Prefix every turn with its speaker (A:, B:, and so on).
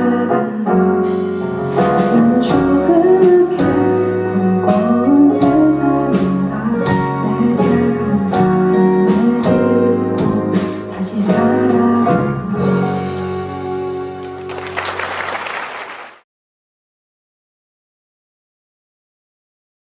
A: heaven knows.